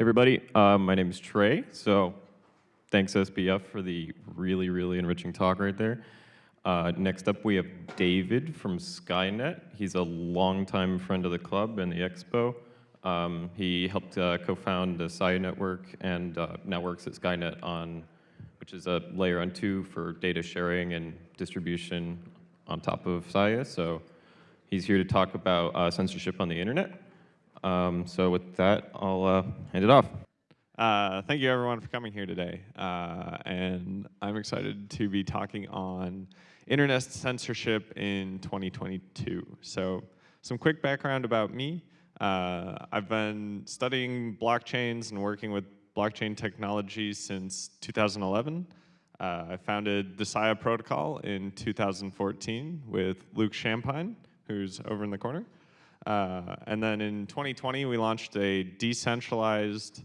everybody. Uh, my name is Trey. So thanks SBF for the really, really enriching talk right there. Uh, next up, we have David from Skynet. He's a longtime friend of the club and the expo. Um, he helped uh, co-found the SIA network and uh, now works at Skynet on, which is a layer on two for data sharing and distribution on top of SIA. So he's here to talk about uh, censorship on the internet. Um, so with that, I'll uh, hand it off. Uh, thank you everyone for coming here today. Uh, and I'm excited to be talking on internet censorship in 2022. So some quick background about me. Uh, I've been studying blockchains and working with blockchain technology since 2011. Uh, I founded the SIA protocol in 2014 with Luke Champine, who's over in the corner. Uh, and then in 2020, we launched a decentralized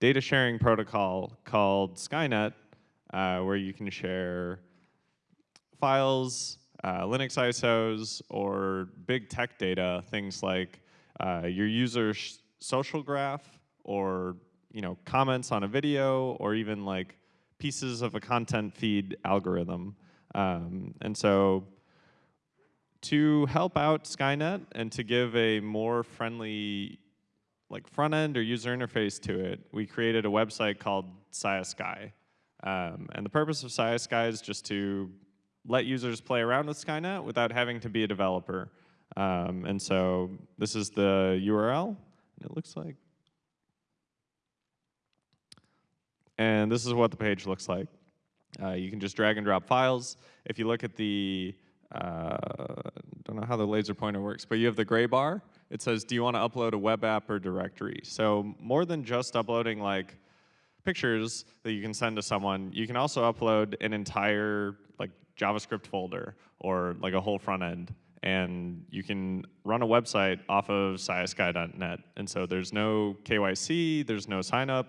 data sharing protocol called Skynet, uh, where you can share files, uh, Linux ISOs, or big tech data, things like uh, your user's social graph, or you know comments on a video, or even like pieces of a content feed algorithm. Um, and so to help out Skynet and to give a more friendly like front end or user interface to it, we created a website called SiaSky. Um, and the purpose of SiaSky is just to let users play around with Skynet without having to be a developer. Um, and so this is the URL, it looks like. And this is what the page looks like. Uh, you can just drag and drop files. If you look at the uh, don't know how the laser pointer works, but you have the gray bar. It says, do you want to upload a web app or directory? So more than just uploading like pictures that you can send to someone, you can also upload an entire like JavaScript folder or like a whole front end. And you can run a website off of siasky.net. And so there's no KYC, there's no sign up.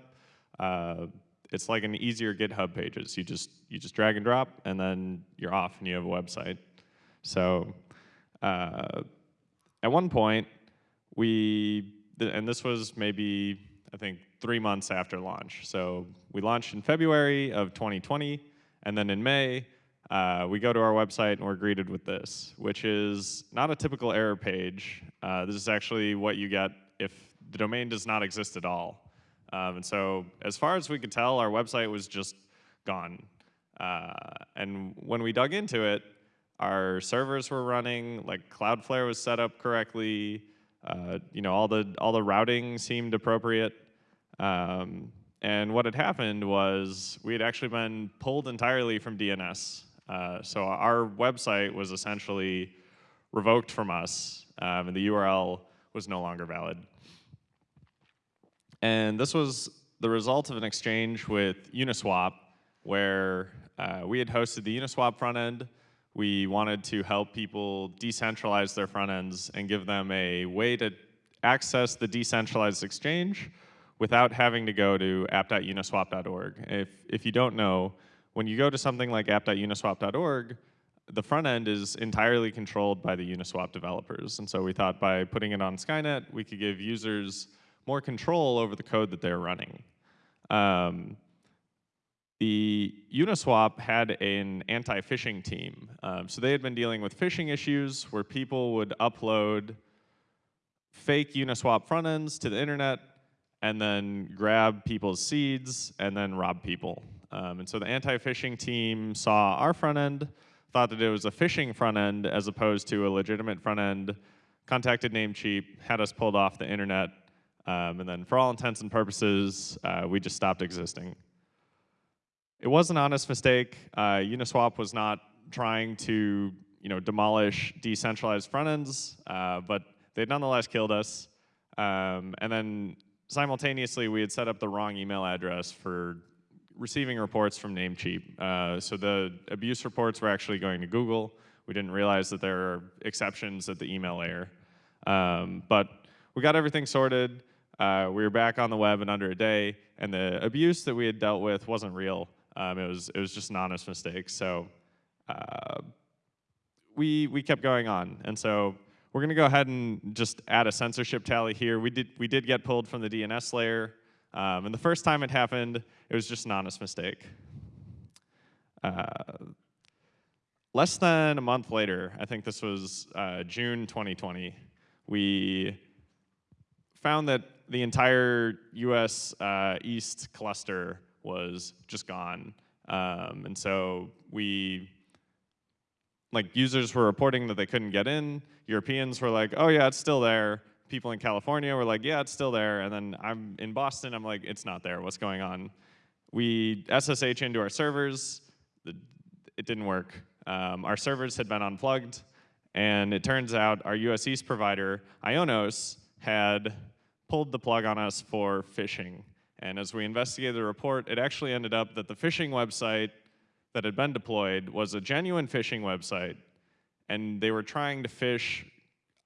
Uh, it's like an easier GitHub pages. You just you just drag and drop, and then you're off, and you have a website. So uh, at one point, we, and this was maybe, I think, three months after launch. So we launched in February of 2020, and then in May, uh, we go to our website and we're greeted with this, which is not a typical error page. Uh, this is actually what you get if the domain does not exist at all. Um, and so as far as we could tell, our website was just gone. Uh, and when we dug into it, our servers were running, like Cloudflare was set up correctly, uh, you know, all the, all the routing seemed appropriate. Um, and what had happened was we had actually been pulled entirely from DNS. Uh, so our website was essentially revoked from us, um, and the URL was no longer valid. And this was the result of an exchange with Uniswap, where uh, we had hosted the Uniswap front end, we wanted to help people decentralize their front ends and give them a way to access the decentralized exchange without having to go to app.uniswap.org. If, if you don't know, when you go to something like app.uniswap.org, the front end is entirely controlled by the Uniswap developers. And so we thought by putting it on Skynet, we could give users more control over the code that they're running. Um, the Uniswap had an anti-phishing team. Um, so they had been dealing with phishing issues where people would upload fake Uniswap front ends to the internet and then grab people's seeds and then rob people. Um, and so the anti-phishing team saw our front end, thought that it was a phishing front end as opposed to a legitimate front end, contacted Namecheap, had us pulled off the internet, um, and then for all intents and purposes, uh, we just stopped existing. It was an honest mistake. Uh, Uniswap was not trying to you know, demolish decentralized front ends, uh, but they nonetheless killed us. Um, and then simultaneously, we had set up the wrong email address for receiving reports from Namecheap. Uh, so the abuse reports were actually going to Google. We didn't realize that there are exceptions at the email layer. Um, but we got everything sorted. Uh, we were back on the web in under a day, and the abuse that we had dealt with wasn't real. Um, it was it was just an honest mistake. So uh, we we kept going on, and so we're going to go ahead and just add a censorship tally here. We did we did get pulled from the DNS layer. Um, and the first time it happened, it was just an honest mistake. Uh, less than a month later, I think this was uh, June 2020, we found that the entire US uh, East cluster was just gone. Um, and so we, like users were reporting that they couldn't get in. Europeans were like, oh yeah, it's still there. People in California were like, yeah, it's still there. And then I'm in Boston, I'm like, it's not there, what's going on? We SSH into our servers, it didn't work. Um, our servers had been unplugged, and it turns out our US East provider, Ionos, had pulled the plug on us for phishing. And as we investigated the report, it actually ended up that the phishing website that had been deployed was a genuine phishing website, and they were trying to phish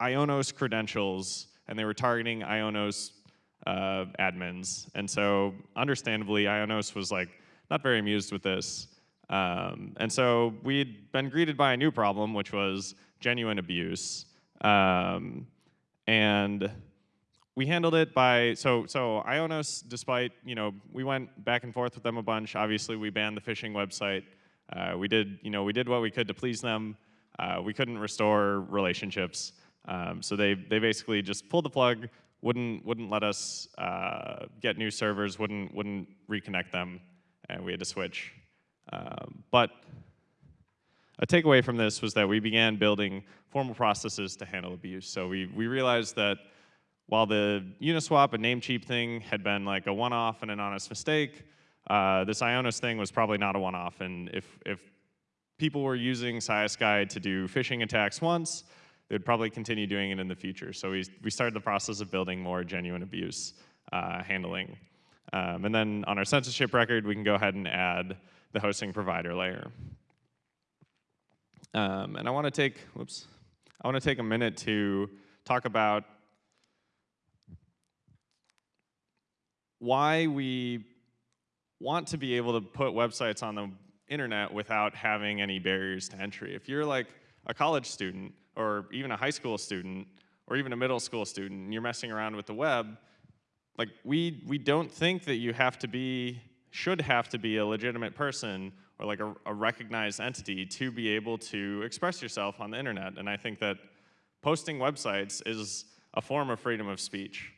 Ionos credentials, and they were targeting Ionos uh, admins. And so, understandably, Ionos was like not very amused with this. Um, and so we'd been greeted by a new problem, which was genuine abuse. Um, and we handled it by, so, so Ionos, despite, you know, we went back and forth with them a bunch. Obviously, we banned the phishing website. Uh, we did, you know, we did what we could to please them. Uh, we couldn't restore relationships. Um, so they, they basically just pulled the plug, wouldn't, wouldn't let us uh, get new servers, wouldn't, wouldn't reconnect them, and we had to switch. Um, but a takeaway from this was that we began building formal processes to handle abuse. So we, we realized that while the Uniswap and Namecheap thing had been like a one-off and an honest mistake, uh, this Ionos thing was probably not a one-off. And if, if people were using SiaSky to do phishing attacks once, they'd probably continue doing it in the future. So we, we started the process of building more genuine abuse uh, handling. Um, and then on our censorship record, we can go ahead and add the hosting provider layer. Um, and I want to take, whoops, I want to take a minute to talk about why we want to be able to put websites on the internet without having any barriers to entry. If you're like a college student or even a high school student or even a middle school student and you're messing around with the web, like we, we don't think that you have to be should have to be a legitimate person or like a, a, recognized entity to be able to express yourself on the internet. And I think that posting websites is a form of freedom of speech.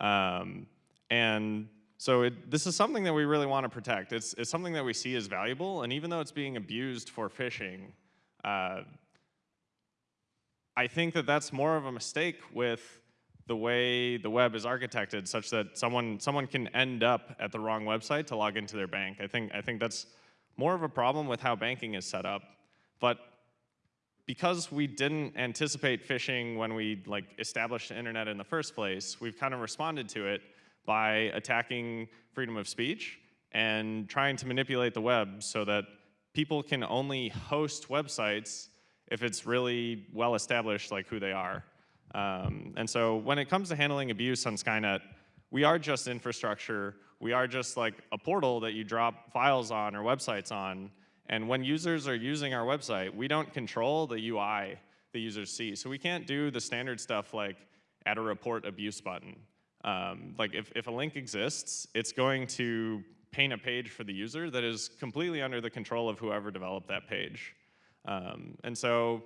Um, and so it, this is something that we really want to protect. It's, it's something that we see as valuable, and even though it's being abused for phishing, uh, I think that that's more of a mistake with the way the web is architected such that someone, someone can end up at the wrong website to log into their bank. I think, I think that's more of a problem with how banking is set up. But because we didn't anticipate phishing when we like established the internet in the first place, we've kind of responded to it by attacking freedom of speech and trying to manipulate the web so that people can only host websites if it's really well established like who they are. Um, and so when it comes to handling abuse on Skynet, we are just infrastructure. We are just like a portal that you drop files on or websites on. And when users are using our website, we don't control the UI the users see. So we can't do the standard stuff like add a report abuse button. Um, like if, if a link exists, it's going to paint a page for the user that is completely under the control of whoever developed that page. Um, and so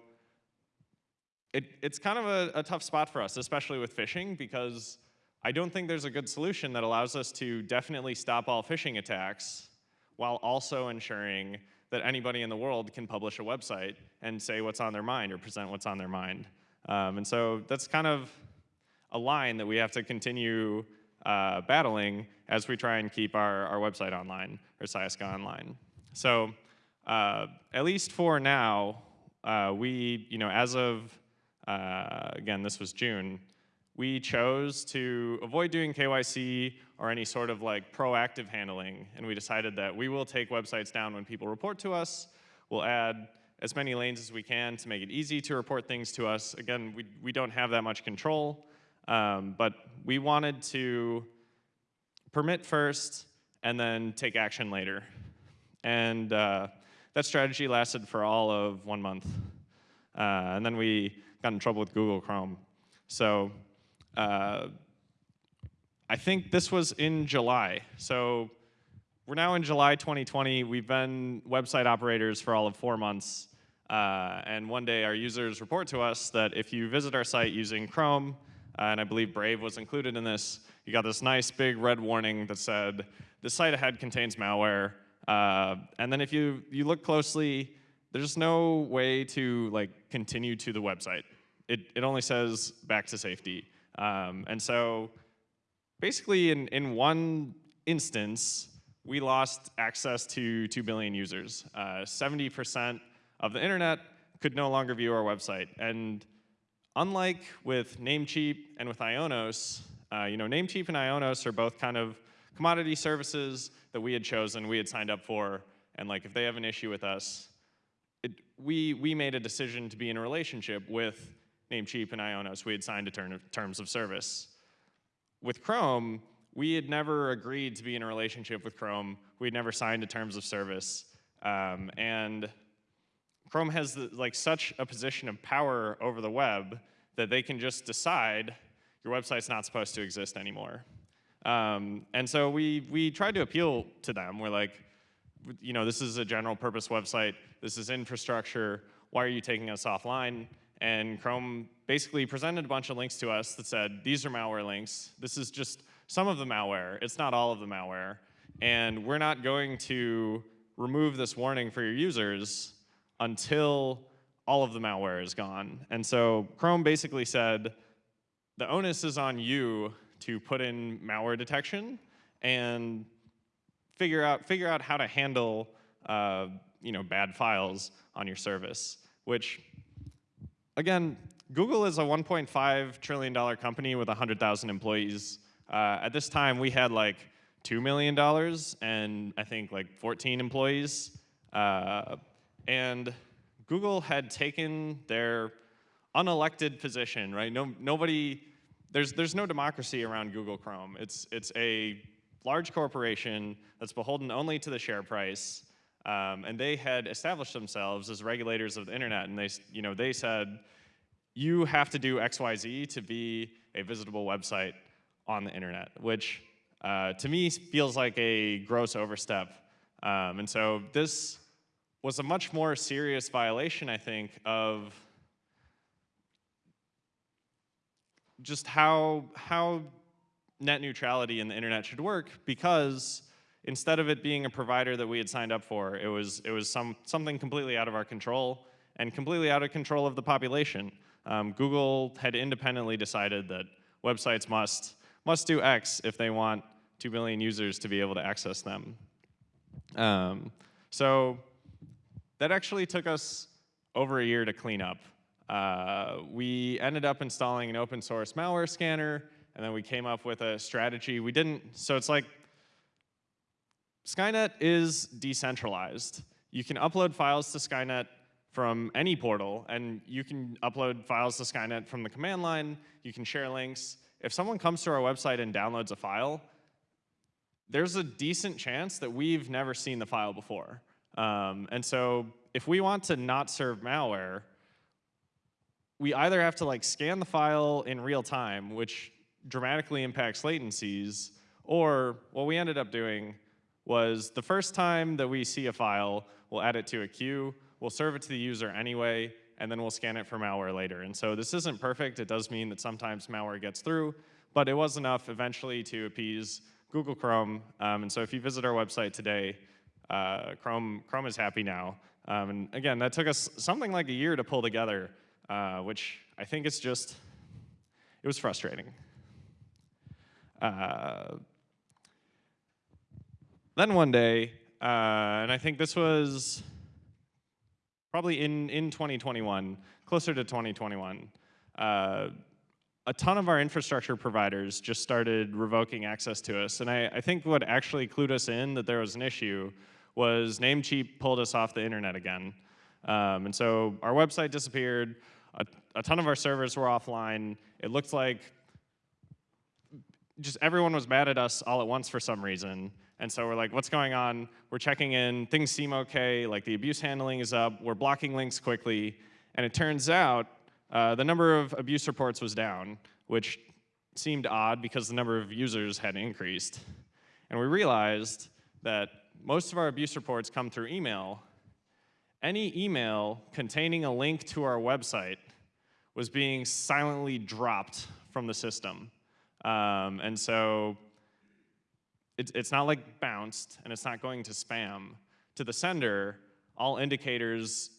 it, it's kind of a, a tough spot for us, especially with phishing, because I don't think there's a good solution that allows us to definitely stop all phishing attacks while also ensuring that anybody in the world can publish a website and say what's on their mind or present what's on their mind. Um, and so that's kind of a line that we have to continue uh, battling as we try and keep our, our website online, or SiaSky online. So uh, at least for now, uh, we, you know, as of uh, again, this was June, we chose to avoid doing KYC or any sort of like proactive handling, and we decided that we will take websites down when people report to us. We'll add as many lanes as we can to make it easy to report things to us. Again, we, we don't have that much control, um, but we wanted to permit first and then take action later. And uh, that strategy lasted for all of one month. Uh, and then we got in trouble with Google Chrome. So uh, I think this was in July. So we're now in July 2020. We've been website operators for all of four months. Uh, and one day our users report to us that if you visit our site using Chrome, and I believe Brave was included in this, you got this nice big red warning that said, this site ahead contains malware. Uh, and then if you, you look closely, there's no way to like continue to the website. It, it only says back to safety. Um, and so basically in, in one instance, we lost access to 2 billion users. 70% of the internet could no longer view our website. And unlike with Namecheap and with Ionos, uh, you know, Namecheap and Ionos are both kind of commodity services that we had chosen, we had signed up for, and like if they have an issue with us, it, we, we made a decision to be in a relationship with Namecheap and Ionos. We had signed a term of, terms of service. With Chrome, we had never agreed to be in a relationship with Chrome. We had never signed a terms of service. Um, and Chrome has the, like such a position of power over the web that they can just decide your website's not supposed to exist anymore. Um, and so we, we tried to appeal to them. We're like, you know, this is a general purpose website. This is infrastructure. Why are you taking us offline? And Chrome basically presented a bunch of links to us that said, these are malware links. This is just some of the malware. It's not all of the malware. And we're not going to remove this warning for your users until all of the malware is gone. And so Chrome basically said, the onus is on you to put in malware detection and figure out, figure out how to handle uh, you know, bad files on your service, which, again, Google is a $1.5 trillion company with 100,000 employees. Uh, at this time, we had like $2 million and I think like 14 employees. Uh, and Google had taken their unelected position, right? No, nobody there's, there's no democracy around Google Chrome. It's, it's a large corporation that's beholden only to the share price. Um, and they had established themselves as regulators of the internet. And they, you know, they said, you have to do XYZ to be a visitable website on the internet, which uh, to me feels like a gross overstep. Um, and so this was a much more serious violation, I think, of just how, how net neutrality in the internet should work because instead of it being a provider that we had signed up for, it was, it was some, something completely out of our control and completely out of control of the population. Um, Google had independently decided that websites must, must do X if they want 2 billion users to be able to access them. Um, so that actually took us over a year to clean up. Uh, we ended up installing an open source malware scanner, and then we came up with a strategy. We didn't, so it's like, Skynet is decentralized. You can upload files to Skynet from any portal, and you can upload files to Skynet from the command line, you can share links. If someone comes to our website and downloads a file, there's a decent chance that we've never seen the file before. Um, and so if we want to not serve malware, we either have to like scan the file in real time, which dramatically impacts latencies, or what we ended up doing was the first time that we see a file, we'll add it to a queue, we'll serve it to the user anyway, and then we'll scan it for malware later. And so this isn't perfect. It does mean that sometimes malware gets through, but it was enough eventually to appease Google Chrome. Um, and so if you visit our website today, uh, Chrome, Chrome is happy now. Um, and again, that took us something like a year to pull together uh, which I think is just, it was frustrating. Uh, then one day, uh, and I think this was probably in, in 2021, closer to 2021, uh, a ton of our infrastructure providers just started revoking access to us. And I, I, think what actually clued us in that there was an issue was Namecheap pulled us off the internet again. Um, and so our website disappeared, a, a ton of our servers were offline. It looked like just everyone was mad at us all at once for some reason. And so we're like, what's going on? We're checking in, things seem okay, like the abuse handling is up, we're blocking links quickly. And it turns out uh, the number of abuse reports was down, which seemed odd because the number of users had increased. And we realized that most of our abuse reports come through email. Any email containing a link to our website was being silently dropped from the system. Um, and so it's, it's not like bounced and it's not going to spam. To the sender, all indicators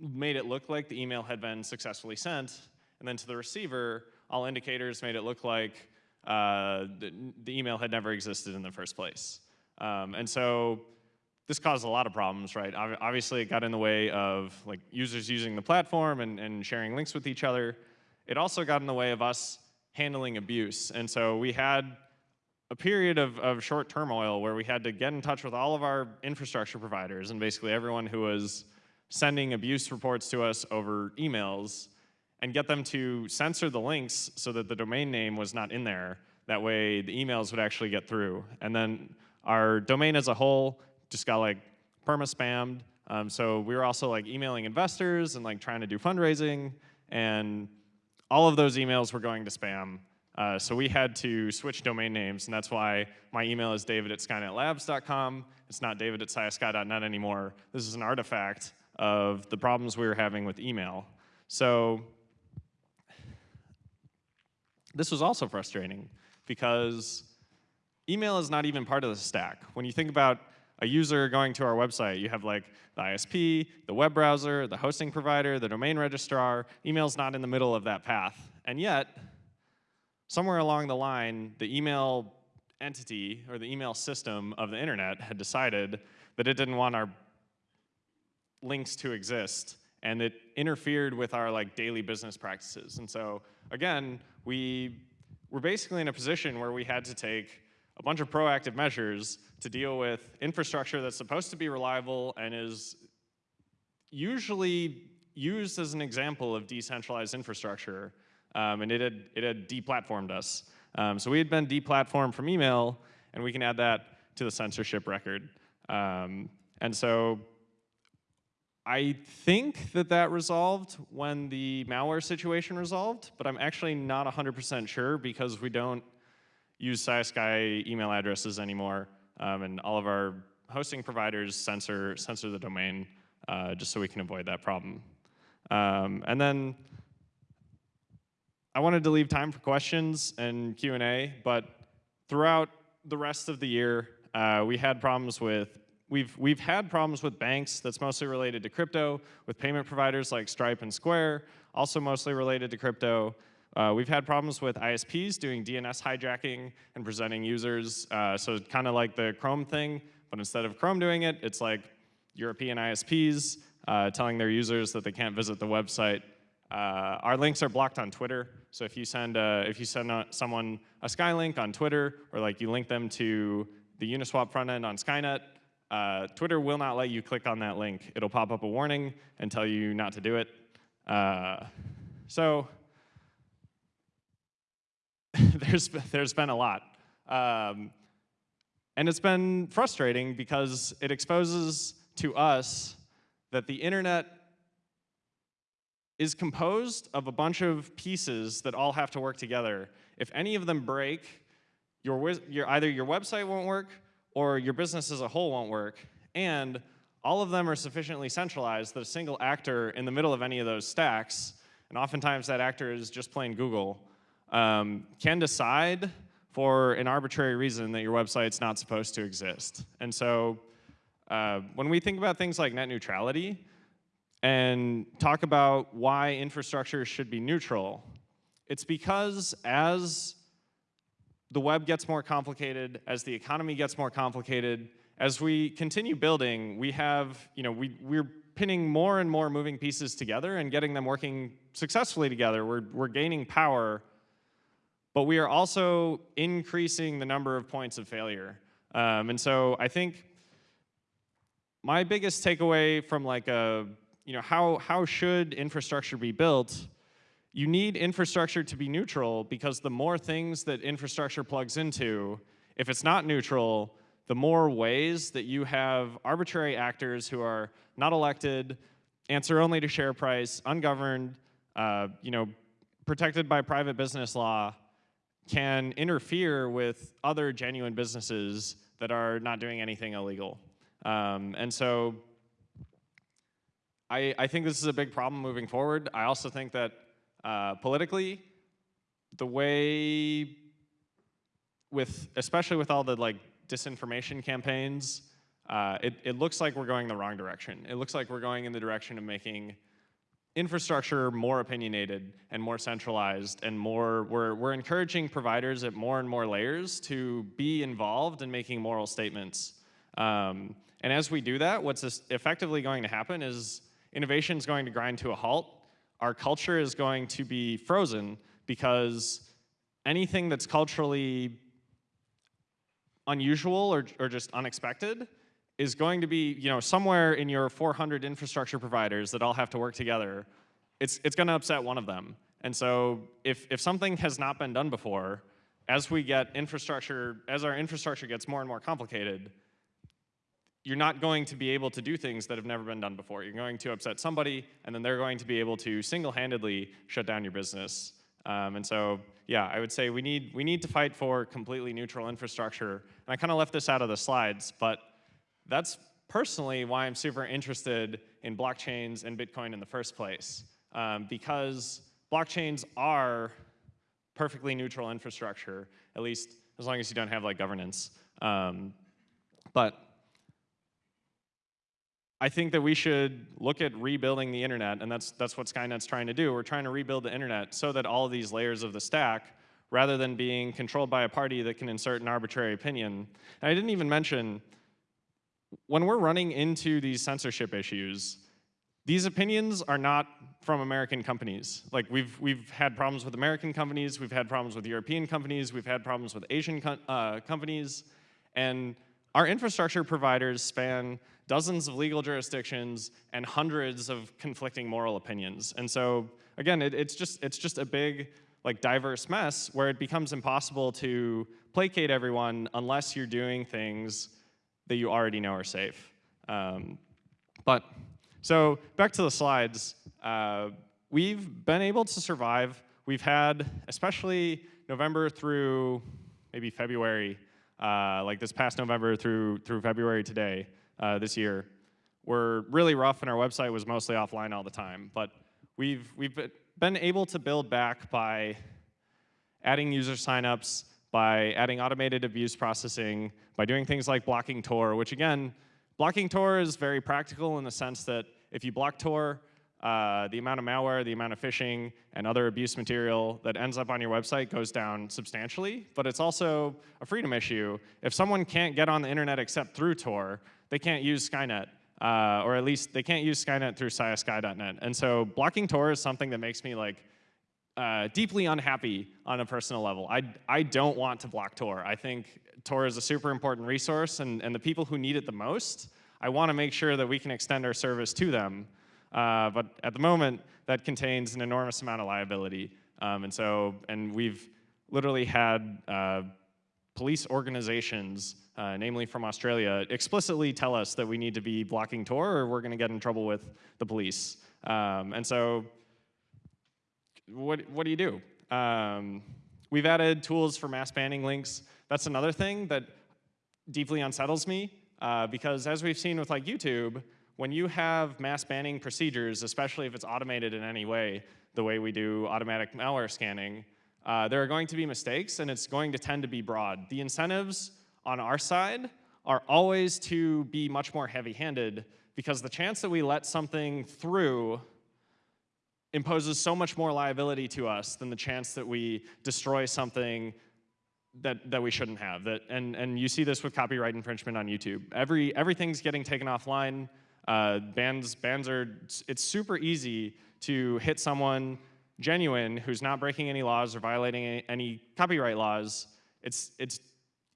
made it look like the email had been successfully sent. And then to the receiver, all indicators made it look like uh, the, the, email had never existed in the first place. Um, and so this caused a lot of problems, right? Obviously, it got in the way of like users using the platform and, and sharing links with each other. It also got in the way of us handling abuse. And so we had a period of, of short turmoil where we had to get in touch with all of our infrastructure providers and basically everyone who was sending abuse reports to us over emails and get them to censor the links so that the domain name was not in there. That way the emails would actually get through. And then our domain as a whole just got like perma-spammed. Um, so we were also like emailing investors and like trying to do fundraising and all of those emails were going to spam. Uh, so we had to switch domain names, and that's why my email is david at skynetlabs.com. It's not david at siasky.net anymore. This is an artifact of the problems we were having with email. So this was also frustrating because email is not even part of the stack. When you think about a user going to our website, you have like the ISP, the web browser, the hosting provider, the domain registrar. Email's not in the middle of that path. And yet, somewhere along the line, the email entity or the email system of the internet had decided that it didn't want our links to exist and it interfered with our like daily business practices. And so again, we were basically in a position where we had to take a bunch of proactive measures to deal with infrastructure that's supposed to be reliable and is usually used as an example of decentralized infrastructure. Um, and it had, it had deplatformed us. Um, so we had been deplatformed from email, and we can add that to the censorship record. Um, and so I think that that resolved when the malware situation resolved, but I'm actually not 100% sure because we don't use SiaSky email addresses anymore, um, and all of our hosting providers censor, censor the domain uh, just so we can avoid that problem. Um, and then I wanted to leave time for questions and Q&A, but throughout the rest of the year, uh, we had problems with We've, we've had problems with banks that's mostly related to crypto, with payment providers like Stripe and Square, also mostly related to crypto. Uh, we've had problems with ISPs doing DNS hijacking and presenting users, uh, so kind of like the Chrome thing, but instead of Chrome doing it, it's like European ISPs uh, telling their users that they can't visit the website. Uh, our links are blocked on Twitter, so if you send a, if you send someone a Skylink on Twitter, or like you link them to the Uniswap front end on Skynet, uh, Twitter will not let you click on that link. It'll pop up a warning and tell you not to do it. Uh, so there's, there's been a lot. Um, and it's been frustrating because it exposes to us that the internet is composed of a bunch of pieces that all have to work together. If any of them break, your, your, either your website won't work, or your business as a whole won't work. And all of them are sufficiently centralized that a single actor in the middle of any of those stacks, and oftentimes that actor is just plain Google, um, can decide for an arbitrary reason that your website's not supposed to exist. And so uh, when we think about things like net neutrality and talk about why infrastructure should be neutral, it's because as the web gets more complicated, as the economy gets more complicated, as we continue building, we have, you know, we, we're pinning more and more moving pieces together and getting them working successfully together. We're, we're gaining power, but we are also increasing the number of points of failure. Um, and so I think my biggest takeaway from like a, you know, how, how should infrastructure be built you need infrastructure to be neutral because the more things that infrastructure plugs into, if it's not neutral, the more ways that you have arbitrary actors who are not elected, answer only to share price, ungoverned, uh, you know, protected by private business law, can interfere with other genuine businesses that are not doing anything illegal. Um, and so I, I think this is a big problem moving forward. I also think that uh, politically, the way with, especially with all the like disinformation campaigns, uh, it, it looks like we're going the wrong direction. It looks like we're going in the direction of making infrastructure more opinionated and more centralized and more, we're, we're encouraging providers at more and more layers to be involved in making moral statements. Um, and as we do that, what's effectively going to happen is innovation is going to grind to a halt. Our culture is going to be frozen because anything that's culturally unusual or, or just unexpected is going to be, you know, somewhere in your 400 infrastructure providers that all have to work together, it's, it's going to upset one of them. And so if, if something has not been done before, as we get infrastructure, as our infrastructure gets more and more complicated, you're not going to be able to do things that have never been done before. You're going to upset somebody, and then they're going to be able to single-handedly shut down your business. Um, and so, yeah, I would say we need, we need to fight for completely neutral infrastructure. And I kind of left this out of the slides, but that's personally why I'm super interested in blockchains and Bitcoin in the first place. Um, because blockchains are perfectly neutral infrastructure, at least as long as you don't have like governance. Um, but I think that we should look at rebuilding the internet, and that's, that's what Skynet's trying to do. We're trying to rebuild the internet so that all these layers of the stack, rather than being controlled by a party that can insert an arbitrary opinion. And I didn't even mention, when we're running into these censorship issues, these opinions are not from American companies. Like we've, we've had problems with American companies, we've had problems with European companies, we've had problems with Asian co uh, companies, and our infrastructure providers span dozens of legal jurisdictions and hundreds of conflicting moral opinions. And so again, it, it's, just, it's just a big like diverse mess where it becomes impossible to placate everyone unless you're doing things that you already know are safe. Um, but, so back to the slides. Uh, we've been able to survive. We've had, especially November through maybe February, uh, like this past November through, through February today, uh, this year, were really rough and our website was mostly offline all the time. But we've, we've been able to build back by adding user signups, by adding automated abuse processing, by doing things like blocking Tor, which again, blocking Tor is very practical in the sense that if you block Tor, uh, the amount of malware, the amount of phishing, and other abuse material that ends up on your website goes down substantially, but it's also a freedom issue. If someone can't get on the internet except through Tor, they can't use Skynet, uh, or at least they can't use Skynet through SiaSky.net. And so blocking Tor is something that makes me like uh, deeply unhappy on a personal level. I, I don't want to block Tor. I think Tor is a super important resource, and, and the people who need it the most, I want to make sure that we can extend our service to them. Uh, but at the moment, that contains an enormous amount of liability. Um, and so, and we've literally had uh, police organizations, uh, namely from Australia, explicitly tell us that we need to be blocking Tor or we're going to get in trouble with the police. Um, and so what, what do you do? Um, we've added tools for mass banning links. That's another thing that deeply unsettles me uh, because as we've seen with like YouTube, when you have mass banning procedures, especially if it's automated in any way, the way we do automatic malware scanning, uh, there are going to be mistakes and it's going to tend to be broad. The incentives on our side are always to be much more heavy-handed because the chance that we let something through imposes so much more liability to us than the chance that we destroy something that, that we shouldn't have. That, and, and you see this with copyright infringement on YouTube. Every, everything's getting taken offline. Uh, bans, bans are, it's super easy to hit someone genuine who's not breaking any laws or violating any, any copyright laws. It's, it's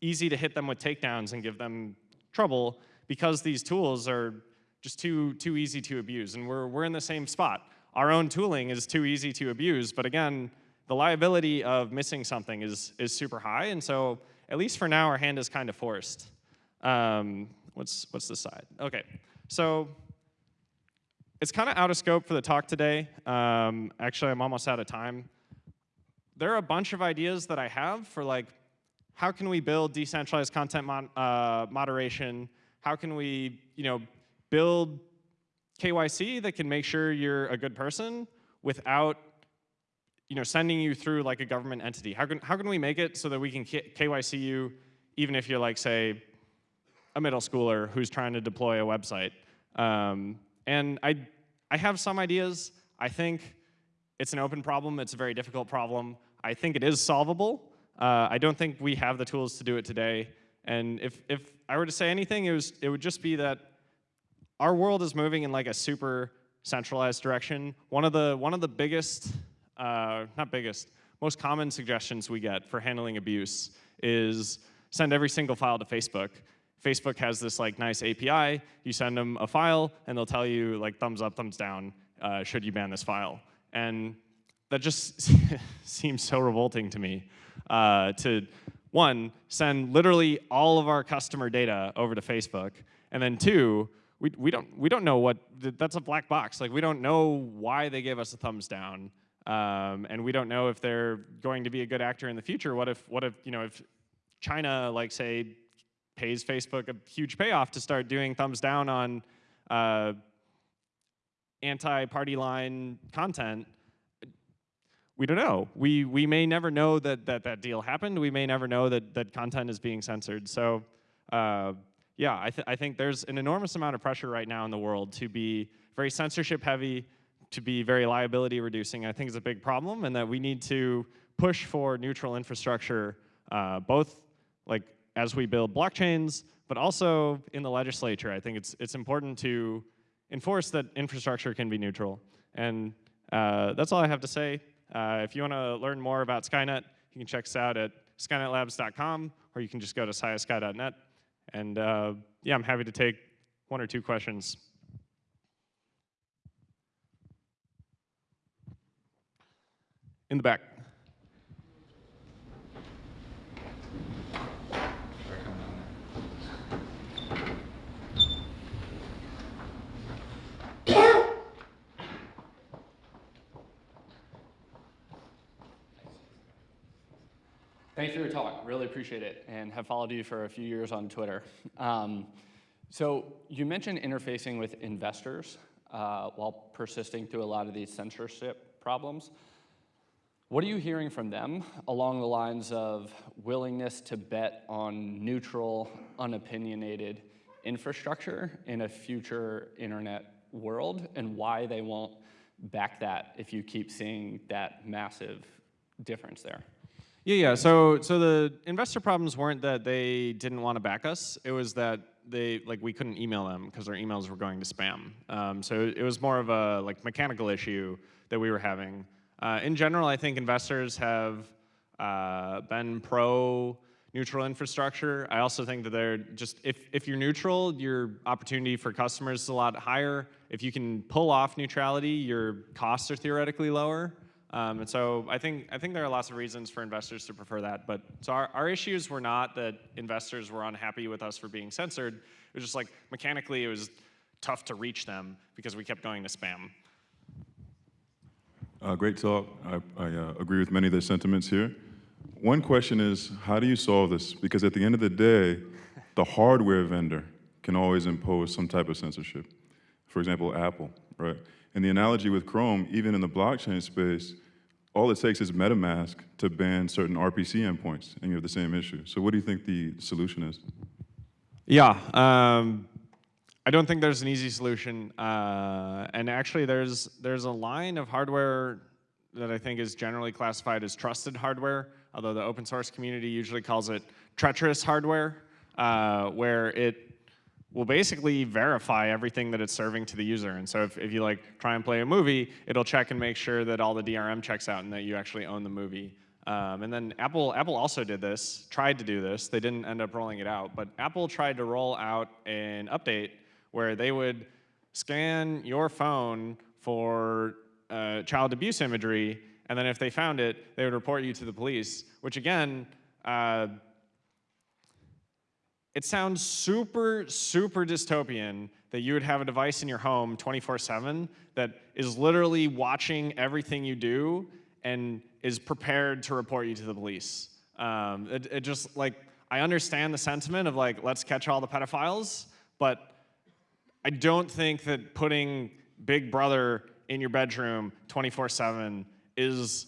easy to hit them with takedowns and give them trouble because these tools are just too, too easy to abuse. And we're, we're in the same spot our own tooling is too easy to abuse. But again, the liability of missing something is, is super high. And so at least for now, our hand is kind of forced. Um, what's, what's this side? OK, so it's kind of out of scope for the talk today. Um, actually, I'm almost out of time. there are a bunch of ideas that I have for like, how can we build decentralized content mon uh, moderation? How can we, you know, build KYC that can make sure you're a good person without, you know, sending you through like a government entity? How can how can we make it so that we can KYC you even if you're like say a middle schooler who's trying to deploy a website? Um, and I I have some ideas. I think it's an open problem. It's a very difficult problem. I think it is solvable. Uh, I don't think we have the tools to do it today. And if, if I were to say anything, it, was, it would just be that our world is moving in like a super centralized direction. One of the, one of the biggest, uh, not biggest, most common suggestions we get for handling abuse is send every single file to Facebook. Facebook has this like nice API. You send them a file, and they'll tell you like thumbs up, thumbs down, uh, should you ban this file. And that just seems so revolting to me. Uh, to one, send literally all of our customer data over to Facebook, and then two, we, we don't we don't know what that's a black box. Like we don't know why they gave us a thumbs down, um, and we don't know if they're going to be a good actor in the future. What if what if you know if China like say pays Facebook a huge payoff to start doing thumbs down on uh, anti-party line content, we don't know. We, we may never know that, that that deal happened. We may never know that, that content is being censored. So uh, yeah, I, th I think there's an enormous amount of pressure right now in the world to be very censorship heavy, to be very liability reducing. I think it's a big problem and that we need to push for neutral infrastructure, uh, both like as we build blockchains, but also in the legislature. I think it's, it's important to enforce that infrastructure can be neutral. And uh, that's all I have to say. Uh, if you want to learn more about Skynet, you can check us out at skynetlabs.com, or you can just go to siasky.net. And uh, yeah, I'm happy to take one or two questions. In the back. Thanks for your talk. Really appreciate it and have followed you for a few years on Twitter. Um, so you mentioned interfacing with investors uh, while persisting through a lot of these censorship problems. What are you hearing from them along the lines of willingness to bet on neutral, unopinionated infrastructure in a future internet world and why they won't back that if you keep seeing that massive difference there? Yeah, yeah. So, so the investor problems weren't that they didn't want to back us. It was that they like we couldn't email them because their emails were going to spam. Um, so it was more of a like mechanical issue that we were having. Uh, in general, I think investors have uh, been pro neutral infrastructure. I also think that they're just if if you're neutral, your opportunity for customers is a lot higher. If you can pull off neutrality, your costs are theoretically lower. Um, and so I think, I think there are lots of reasons for investors to prefer that. But so our, our issues were not that investors were unhappy with us for being censored. It was just like mechanically it was tough to reach them because we kept going to spam. Uh, great talk. I, I uh, agree with many of the sentiments here. One question is, how do you solve this? Because at the end of the day, the hardware vendor can always impose some type of censorship. For example, Apple, right? And the analogy with Chrome, even in the blockchain space, all it takes is MetaMask to ban certain RPC endpoints, and you have the same issue. So what do you think the solution is? Yeah, um, I don't think there's an easy solution. Uh, and actually, there's there's a line of hardware that I think is generally classified as trusted hardware, although the open source community usually calls it treacherous hardware, uh, where it will basically verify everything that it's serving to the user. And so if, if you like try and play a movie, it'll check and make sure that all the DRM checks out and that you actually own the movie. Um, and then Apple, Apple also did this, tried to do this. They didn't end up rolling it out, but Apple tried to roll out an update where they would scan your phone for uh, child abuse imagery, and then if they found it, they would report you to the police, which again, uh, it sounds super, super dystopian that you would have a device in your home 24-7 that is literally watching everything you do and is prepared to report you to the police. Um, it, it just like I understand the sentiment of like let's catch all the pedophiles, but I don't think that putting Big Brother in your bedroom 24/7 is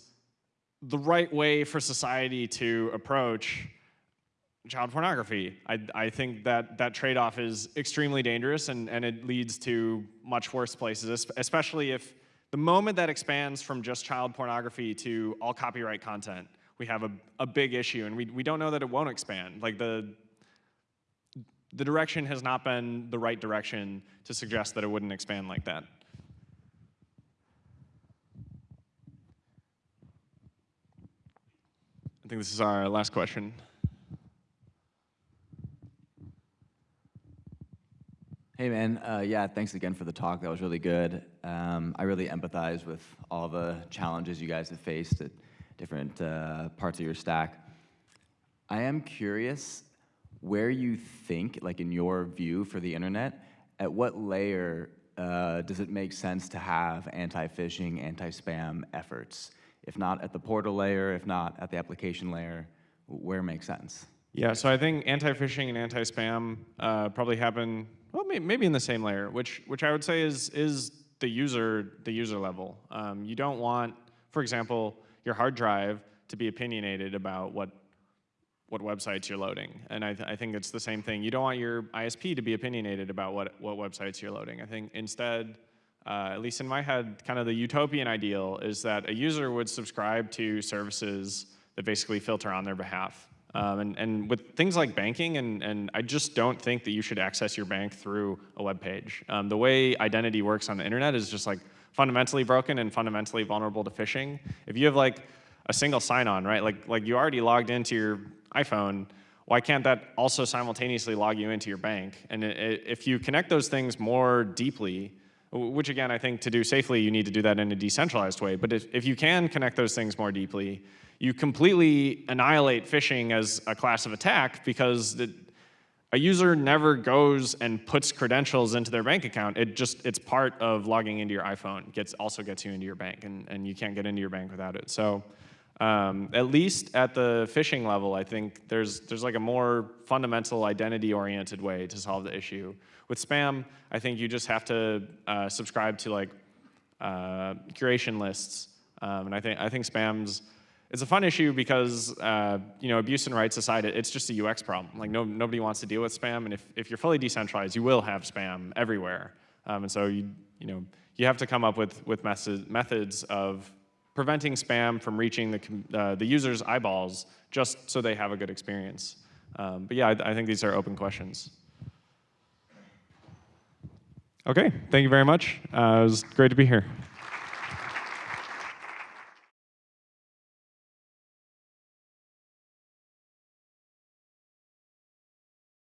the right way for society to approach child pornography. I, I think that that trade-off is extremely dangerous and, and it leads to much worse places, especially if the moment that expands from just child pornography to all copyright content, we have a, a big issue and we, we don't know that it won't expand. Like the, the direction has not been the right direction to suggest that it wouldn't expand like that. I think this is our last question. Hey man, uh, yeah, thanks again for the talk. That was really good. Um, I really empathize with all the challenges you guys have faced at different uh, parts of your stack. I am curious where you think, like in your view for the internet, at what layer uh, does it make sense to have anti-phishing, anti-spam efforts? If not at the portal layer, if not at the application layer, where makes sense? Yeah, so I think anti-phishing and anti-spam uh, probably happen well, may- maybe in the same layer, which which I would say is is the user the user level. Um, you don't want, for example, your hard drive to be opinionated about what what websites you're loading, and I, th- I think it's the same thing. You don't want your ISP to be opinionated about what what websites you're loading. I think instead. Uh, at least in my head, kind of the utopian ideal is that a user would subscribe to services that basically filter on their behalf. Um, and, and with things like banking, and, and I just don't think that you should access your bank through a web page. Um, the way identity works on the internet is just like fundamentally broken and fundamentally vulnerable to phishing. If you have like a single sign-on, right? Like, like you already logged into your iPhone, why can't that also simultaneously log you into your bank? And i- i- if you connect those things more deeply, which again, I think to do safely, you need to do that in a decentralized way. But if, if you can connect those things more deeply, you completely annihilate phishing as a class of attack because the, a user never goes and puts credentials into their bank account. It just, it's part of logging into your iPhone. Gets, also gets you into your bank, and, and you can't get into your bank without it. So um, at least at the phishing level, I think there's, there's like a more fundamental identity-oriented way to solve the issue. With spam, I think you just have to uh, subscribe to like uh, curation lists. Um, and I think, I think spam's, it's a fun issue because, uh, you know, abuse and rights aside, it's just a UX problem. Like, no, nobody wants to deal with spam, and if, if you're fully decentralized, you will have spam everywhere. Um, and so, you, you know, you have to come up with, with method, methods of preventing spam from reaching the, uh, the user's eyeballs just so they have a good experience. Um, but yeah, I, I think these are open questions. Okay, thank you very much. Uh, it was great to be here.